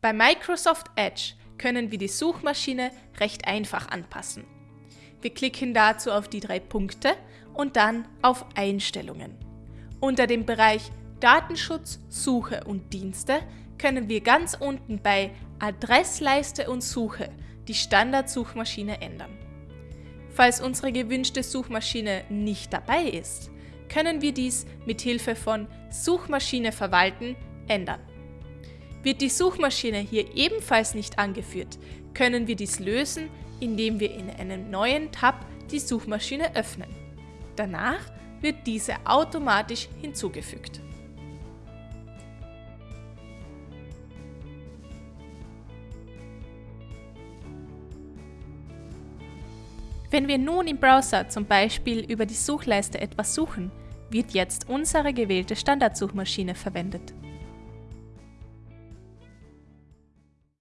Bei Microsoft Edge können wir die Suchmaschine recht einfach anpassen. Wir klicken dazu auf die drei Punkte und dann auf Einstellungen. Unter dem Bereich Datenschutz, Suche und Dienste können wir ganz unten bei Adressleiste und Suche die Standardsuchmaschine ändern. Falls unsere gewünschte Suchmaschine nicht dabei ist, können wir dies mit Hilfe von Suchmaschine verwalten ändern. Wird die Suchmaschine hier ebenfalls nicht angeführt, können wir dies lösen, indem wir in einem neuen Tab die Suchmaschine öffnen. Danach wird diese automatisch hinzugefügt. Wenn wir nun im Browser zum Beispiel über die Suchleiste etwas suchen, wird jetzt unsere gewählte Standardsuchmaschine verwendet.